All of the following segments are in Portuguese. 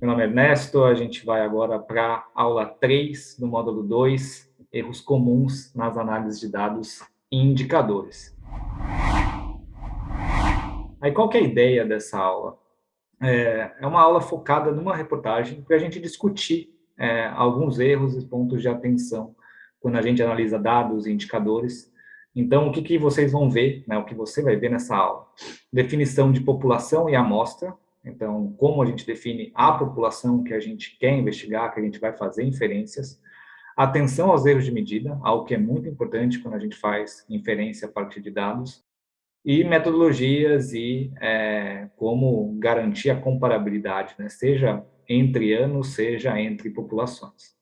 Meu nome é Ernesto, a gente vai agora para a aula 3 do módulo 2, erros comuns nas análises de dados e indicadores. Aí qual que é a ideia dessa aula? É, é uma aula focada numa reportagem para a gente discutir é, alguns erros e pontos de atenção quando a gente analisa dados e indicadores. Então, o que, que vocês vão ver, né, o que você vai ver nessa aula? Definição de população e amostra, então, como a gente define a população que a gente quer investigar, que a gente vai fazer inferências. Atenção aos erros de medida, algo que é muito importante quando a gente faz inferência a partir de dados. E metodologias e é, como garantir a comparabilidade, né? seja entre anos, seja entre populações.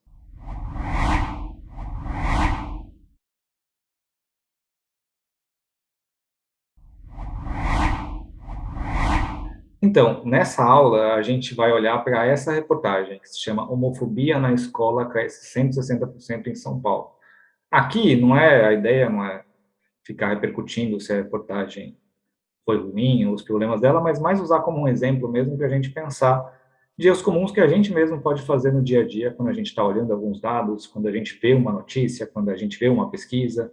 Então, nessa aula, a gente vai olhar para essa reportagem, que se chama Homofobia na Escola Cresce 160% em São Paulo. Aqui, não é, a ideia não é ficar repercutindo se a reportagem foi ruim, os problemas dela, mas mais usar como um exemplo mesmo para a gente pensar dias comuns que a gente mesmo pode fazer no dia a dia, quando a gente está olhando alguns dados, quando a gente vê uma notícia, quando a gente vê uma pesquisa.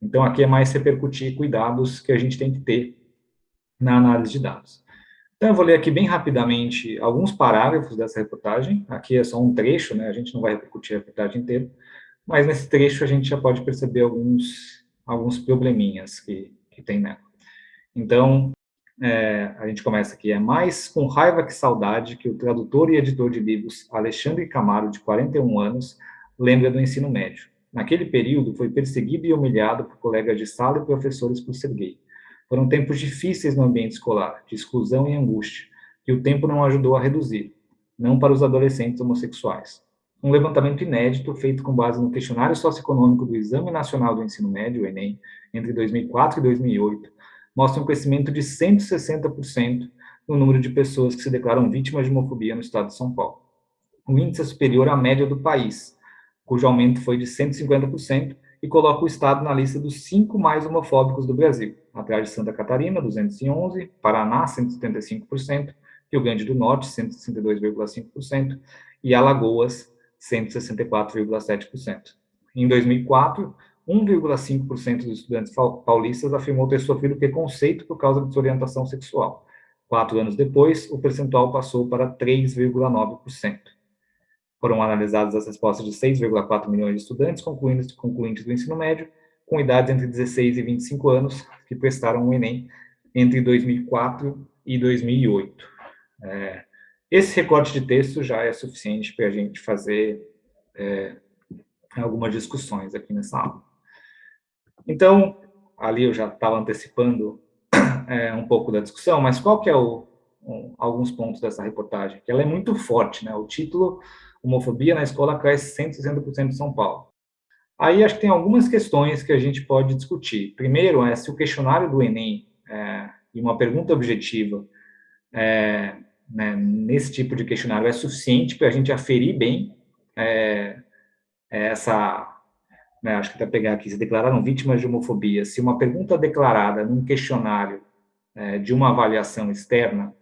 Então, aqui é mais repercutir cuidados que a gente tem que ter na análise de dados. Então, eu vou ler aqui bem rapidamente alguns parágrafos dessa reportagem. Aqui é só um trecho, né? A gente não vai repercutir a reportagem inteira, mas nesse trecho a gente já pode perceber alguns, alguns probleminhas que, que tem nela. Então, é, a gente começa aqui. É mais com raiva que saudade que o tradutor e editor de livros Alexandre Camaro, de 41 anos, lembra do ensino médio. Naquele período, foi perseguido e humilhado por colegas de sala e professores por ser gay foram tempos difíceis no ambiente escolar, de exclusão e angústia, que o tempo não ajudou a reduzir, não para os adolescentes homossexuais. Um levantamento inédito, feito com base no questionário socioeconômico do Exame Nacional do Ensino Médio, o Enem, entre 2004 e 2008, mostra um crescimento de 160% no número de pessoas que se declaram vítimas de homofobia no estado de São Paulo. O índice é superior à média do país, cujo aumento foi de 150%, e coloca o estado na lista dos cinco mais homofóbicos do Brasil, atrás de Santa Catarina, 211, Paraná, 175%, Rio Grande do Norte, 162,5%, e Alagoas, 164,7%. Em 2004, 1,5% dos estudantes paulistas afirmou ter sofrido preconceito por causa de sua orientação sexual. Quatro anos depois, o percentual passou para 3,9%. Foram analisadas as respostas de 6,4 milhões de estudantes concluintes, concluintes do ensino médio, com idades entre 16 e 25 anos, que prestaram o Enem entre 2004 e 2008. É, esse recorte de texto já é suficiente para a gente fazer é, algumas discussões aqui nessa aula. Então, ali eu já estava antecipando é, um pouco da discussão, mas qual que é o, um, alguns pontos dessa reportagem? Que ela é muito forte, né? O título homofobia na escola cresce 160% em São Paulo. Aí acho que tem algumas questões que a gente pode discutir. Primeiro é se o questionário do Enem é, e uma pergunta objetiva é, né, nesse tipo de questionário é suficiente para a gente aferir bem é, essa, né, acho que para pegar aqui, se declararam vítimas de homofobia, se uma pergunta declarada num questionário é, de uma avaliação externa,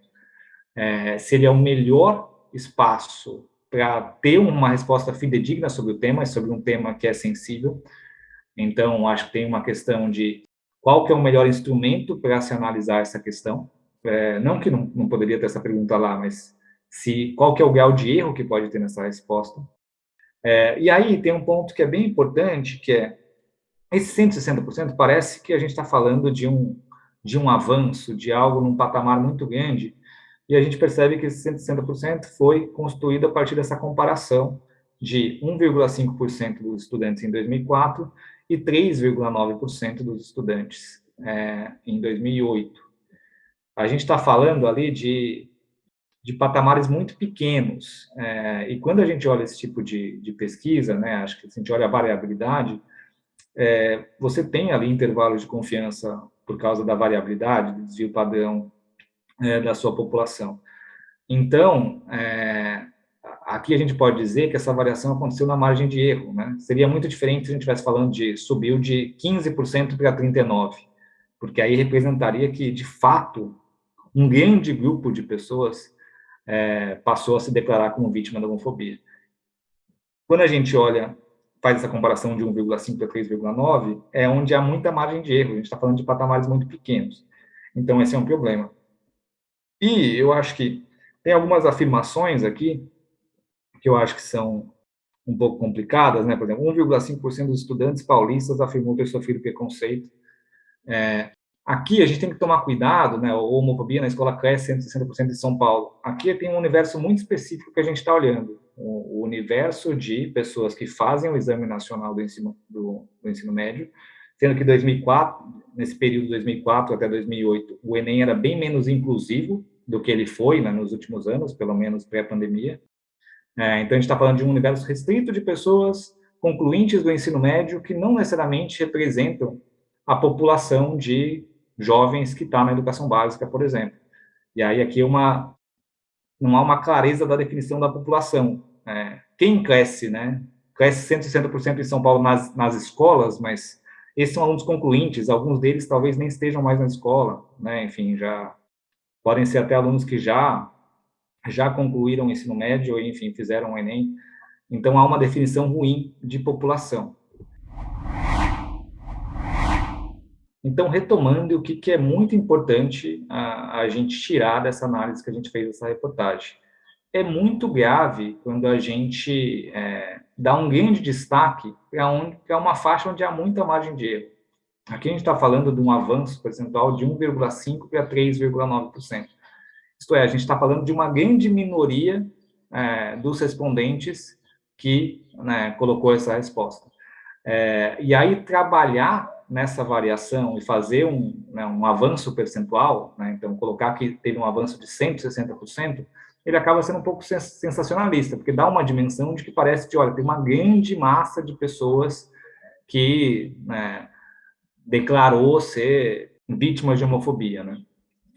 é, seria o melhor espaço para ter uma resposta fidedigna sobre o tema, sobre um tema que é sensível. Então, acho que tem uma questão de qual que é o melhor instrumento para se analisar essa questão. É, não que não, não poderia ter essa pergunta lá, mas se qual que é o grau de erro que pode ter nessa resposta. É, e aí tem um ponto que é bem importante, que é esse 160% parece que a gente está falando de um, de um avanço, de algo num patamar muito grande, e a gente percebe que esse 160% foi construído a partir dessa comparação de 1,5% dos estudantes em 2004 e 3,9% dos estudantes é, em 2008. A gente está falando ali de, de patamares muito pequenos, é, e quando a gente olha esse tipo de, de pesquisa, né, acho que se a gente olha a variabilidade, é, você tem ali intervalos de confiança por causa da variabilidade, do desvio padrão é, da sua população. Então, é, aqui a gente pode dizer que essa variação aconteceu na margem de erro, né? Seria muito diferente se a gente estivesse falando de subiu de 15% para 39%, porque aí representaria que, de fato, um grande grupo de pessoas é, passou a se declarar como vítima da homofobia. Quando a gente olha, faz essa comparação de 1,5 para 3,9, é onde há muita margem de erro, a gente está falando de patamares muito pequenos. Então, esse é um problema. E eu acho que tem algumas afirmações aqui que eu acho que são um pouco complicadas, né? Por exemplo, 1,5% dos estudantes paulistas afirmou ter sofrido preconceito. É, aqui a gente tem que tomar cuidado, né? A homofobia na escola cresce 160% em São Paulo. Aqui tem um universo muito específico que a gente está olhando. O, universo de pessoas que fazem o exame nacional do ensino, do, do ensino médio, sendo que 2004, nesse período 2004 até 2008, o Enem era bem menos inclusivo do que ele foi né, nos últimos anos, pelo menos pré-pandemia. É, então, a gente está falando de um universo restrito de pessoas concluintes do ensino médio que não necessariamente representam a população de jovens que está na educação básica, por exemplo. E aí aqui é uma, não há uma clareza da definição da população. É, quem cresce, né? Cresce 160% em São Paulo nas, nas escolas, mas esses são alunos concluintes, alguns deles talvez nem estejam mais na escola, né? Enfim, já podem ser até alunos que já já concluíram o ensino médio, ou, enfim, fizeram o Enem. Então, há uma definição ruim de população. Então, retomando, o que, que é muito importante a, a, gente tirar dessa análise que a gente fez dessa reportagem? É muito grave quando a gente é, dá um grande destaque para uma faixa onde há muita margem de erro. Aqui a gente está falando de um avanço percentual de 1,5% para 3,9%. Isto é, a gente está falando de uma grande minoria é, dos respondentes que né, colocou essa resposta. É, e aí, trabalhar nessa variação e fazer um, né, um avanço percentual, né, então, colocar que teve um avanço de 160%, ele acaba sendo um pouco sensacionalista, porque dá uma dimensão de que parece que, olha, tem uma grande massa de pessoas que né, declarou ser vítimas de homofobia, né?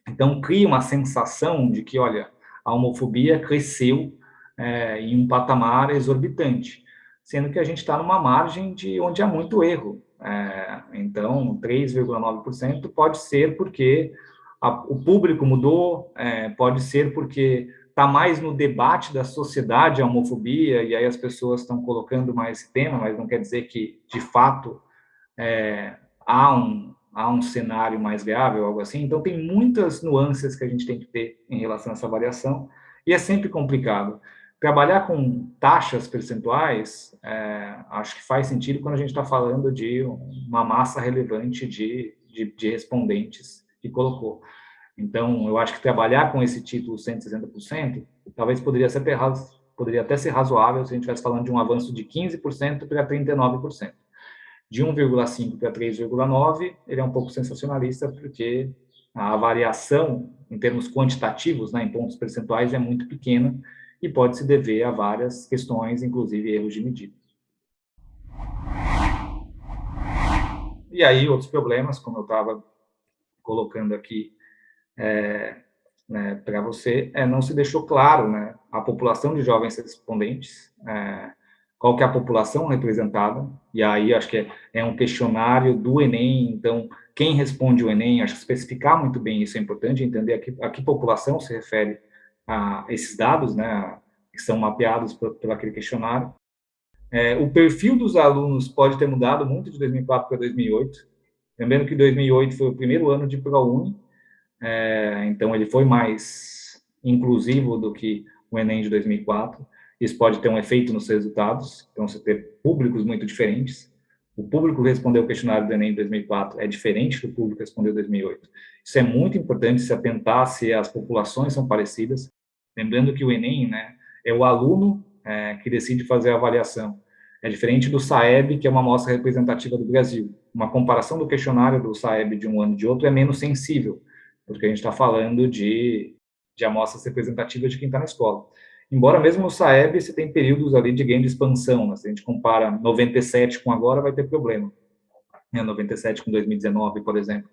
Então, cria uma sensação de que, olha, a homofobia cresceu é, em um patamar exorbitante, sendo que a gente está numa margem de onde há muito erro. É, então, 3,9% pode ser porque a, o público mudou, é, pode ser porque está mais no debate da sociedade a homofobia, e aí as pessoas estão colocando mais esse tema, mas não quer dizer que, de fato, é, há um, há um cenário mais ou algo assim. Então, tem muitas nuances que a gente tem que ter em relação a essa variação, e é sempre complicado. Trabalhar com taxas percentuais, é, acho que faz sentido quando a gente está falando de uma massa relevante de, de, de, respondentes que colocou. Então, eu acho que trabalhar com esse título 160%, talvez poderia, ser, poderia até ser razoável se a gente estivesse falando de um avanço de 15% para 39% de 1,5 para 3,9, ele é um pouco sensacionalista, porque a variação em termos quantitativos, né, em pontos percentuais, é muito pequena e pode se dever a várias questões, inclusive erros de medida. E aí, outros problemas, como eu estava colocando aqui é, né, para você, é, não se deixou claro né, a população de jovens respondentes, é, qual que é a população representada, e aí acho que é, um questionário do Enem, então quem responde o Enem, acho que especificar muito bem isso é importante, entender a que, a que população se refere a esses dados, né, que são mapeados por, por aquele questionário. É, o perfil dos alunos pode ter mudado muito de 2004 para 2008, lembrando que 2008 foi o primeiro ano de ProUni, é, então ele foi mais inclusivo do que o Enem de 2004, isso pode ter um efeito nos resultados, então você ter públicos muito diferentes. O público que respondeu o questionário do Enem em 2004 é diferente do público que respondeu em 2008. Isso é muito importante se atentar se as populações são parecidas. Lembrando que o Enem né, é o aluno é, que decide fazer a avaliação. É diferente do SAEB, que é uma amostra representativa do Brasil. Uma comparação do questionário do SAEB de um ano e de outro é menos sensível, porque a gente está falando de, de amostras representativas de quem está na escola. Embora mesmo no Saeb você tem períodos ali de game de expansão, né? se a gente compara 97 com agora, vai ter problema. Né? 97 com 2019, por exemplo.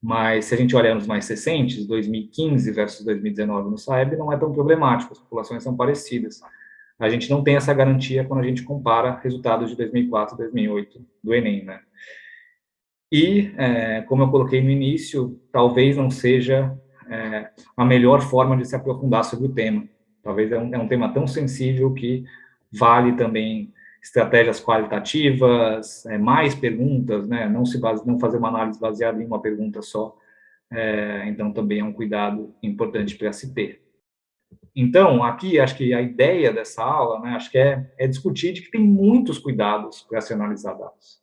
Mas se a gente olhar nos mais recentes, 2015 versus 2019 no Saeb, não é tão problemático, as populações são parecidas. A gente não tem essa garantia quando a gente compara resultados de 2004 e 2008 do Enem, né? E, é, como eu coloquei no início, talvez não seja é, a melhor forma de se aprofundar sobre o tema Talvez é um, é um tema tão sensível que vale também estratégias qualitativas, é, mais perguntas, né? não, se base, não fazer uma análise baseada em uma pergunta só. É, então, também é um cuidado importante para se ter. Então, aqui, acho que a ideia dessa aula, né, acho que é, é discutir de que tem muitos cuidados para se analisar dados.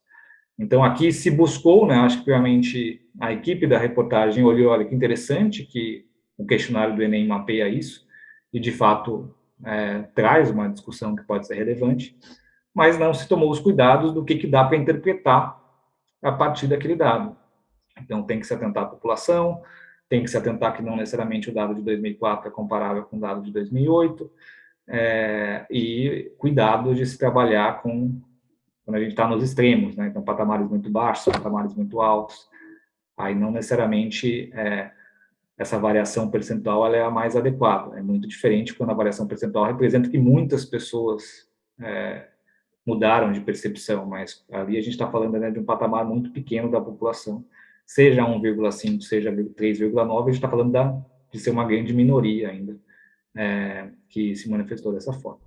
Então, aqui se buscou, né, acho que realmente a equipe da reportagem olhou, olha que interessante que o questionário do Enem mapeia isso, e de fato é, traz uma discussão que pode ser relevante, mas não se tomou os cuidados do que, que dá para interpretar a partir daquele dado. Então, tem que se atentar à população, tem que se atentar que não necessariamente o dado de 2004 é comparável com o dado de 2008, é, e cuidado de se trabalhar com, quando a gente está nos extremos, né? então patamares muito baixos, patamares muito altos, aí não necessariamente é, essa variação percentual é a mais adequada, é muito diferente quando a variação percentual representa que muitas pessoas é, mudaram de percepção, mas ali a gente está falando né, de um patamar muito pequeno da população, seja 1,5, seja 3,9, a gente está falando da, de ser uma grande minoria ainda é, que se manifestou dessa forma.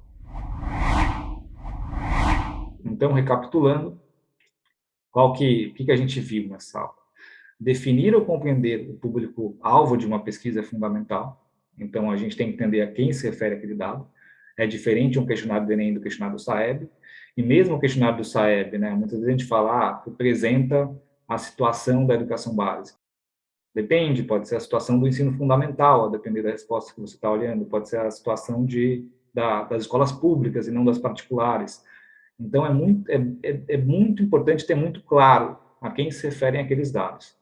Então, recapitulando, qual que, que, que a gente viu nessa aula? Definir ou compreender o público-alvo de uma pesquisa é fundamental, então a gente tem que entender a quem se refere aquele dado, é diferente um questionário do Enem do questionário do SAEB, e mesmo o questionário do SAEB, né, muitas vezes a gente fala, ah, representa a situação da educação básica. Depende, pode ser a situação do ensino fundamental, a depender da resposta que você está olhando, pode ser a situação de, da, das escolas públicas e não das particulares. Então, é muito, é, é, é muito importante ter muito claro a quem se referem aqueles dados.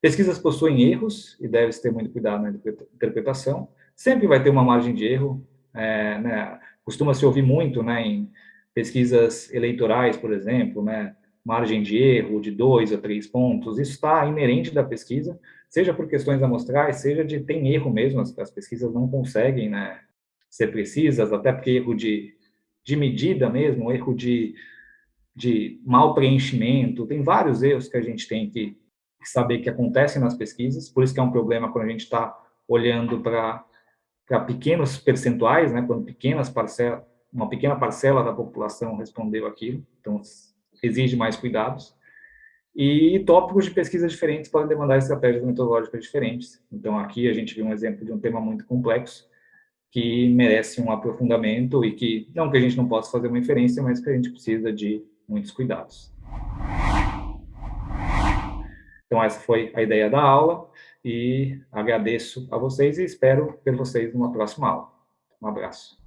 Pesquisas possuem erros, e deve-se ter muito cuidado na interpretação. Sempre vai ter uma margem de erro, é, né, costuma-se ouvir muito né, em pesquisas eleitorais, por exemplo, né, margem de erro de dois a três pontos, isso está inerente da pesquisa, seja por questões amostrais, seja de tem erro mesmo, as, as pesquisas não conseguem né, ser precisas, até porque erro de, de medida mesmo, erro de, de mal preenchimento, tem vários erros que a gente tem que saber que acontecem nas pesquisas, por isso que é um problema quando a gente está olhando para pequenos percentuais, né, quando pequenas parcelas, uma pequena parcela da população respondeu aquilo, então exige mais cuidados. E tópicos de pesquisa diferentes podem demandar estratégias metodológicas diferentes. Então, aqui a gente viu um exemplo de um tema muito complexo, que merece um aprofundamento e que, não que a gente não possa fazer uma inferência, mas que a gente precisa de muitos cuidados. Então, essa foi a ideia da aula, e agradeço a vocês e espero ver vocês numa próxima aula. Um abraço.